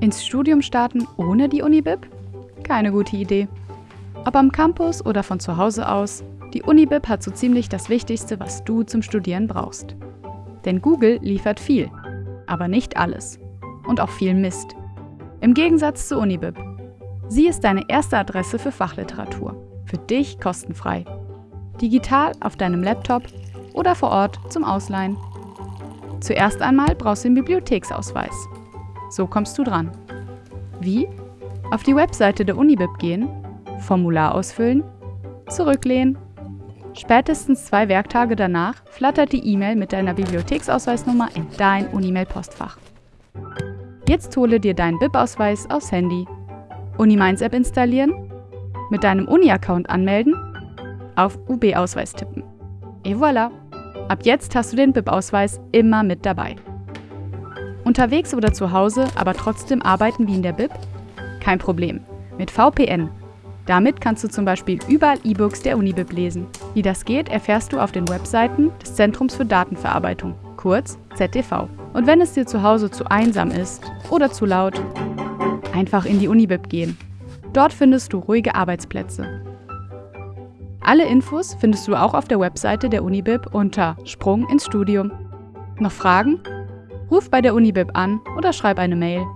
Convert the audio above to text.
Ins Studium starten ohne die Unibib? Keine gute Idee. Ob am Campus oder von zu Hause aus, die Unibib hat so ziemlich das Wichtigste, was du zum Studieren brauchst. Denn Google liefert viel, aber nicht alles. Und auch viel Mist. Im Gegensatz zu Unibib. Sie ist deine erste Adresse für Fachliteratur. Für dich kostenfrei. Digital auf deinem Laptop oder vor Ort zum Ausleihen. Zuerst einmal brauchst du den Bibliotheksausweis. So kommst du dran. Wie? Auf die Webseite der Unibib gehen, Formular ausfüllen, zurücklehnen. Spätestens zwei Werktage danach flattert die E-Mail mit deiner Bibliotheksausweisnummer in dein Unimail-Postfach. Jetzt hole dir deinen BIP-Ausweis aufs Handy. Uniminds App installieren, mit deinem Uni-Account anmelden, auf UB-Ausweis tippen. Et voilà! Ab jetzt hast du den BIP-Ausweis immer mit dabei. Unterwegs oder zu Hause, aber trotzdem arbeiten wie in der BIP? Kein Problem. Mit VPN. Damit kannst du zum Beispiel überall E-Books der Unibib lesen. Wie das geht, erfährst du auf den Webseiten des Zentrums für Datenverarbeitung, kurz ZDV. Und wenn es dir zu Hause zu einsam ist oder zu laut, einfach in die Unibib gehen. Dort findest du ruhige Arbeitsplätze. Alle Infos findest du auch auf der Webseite der Unibib unter Sprung ins Studium. Noch Fragen? Ruf bei der Unibib an oder schreib eine Mail.